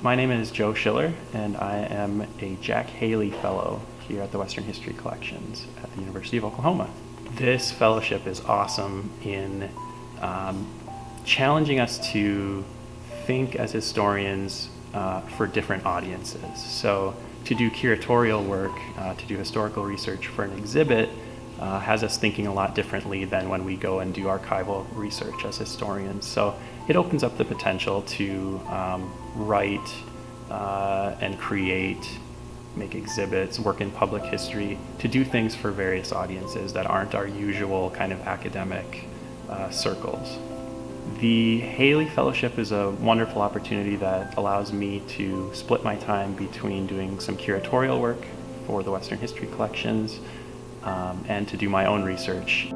My name is Joe Schiller, and I am a Jack Haley Fellow here at the Western History Collections at the University of Oklahoma. This fellowship is awesome in um, challenging us to think as historians uh, for different audiences. So to do curatorial work, uh, to do historical research for an exhibit, uh, has us thinking a lot differently than when we go and do archival research as historians. So it opens up the potential to um, write uh, and create, make exhibits, work in public history, to do things for various audiences that aren't our usual kind of academic uh, circles. The Haley Fellowship is a wonderful opportunity that allows me to split my time between doing some curatorial work for the Western History Collections um, and to do my own research.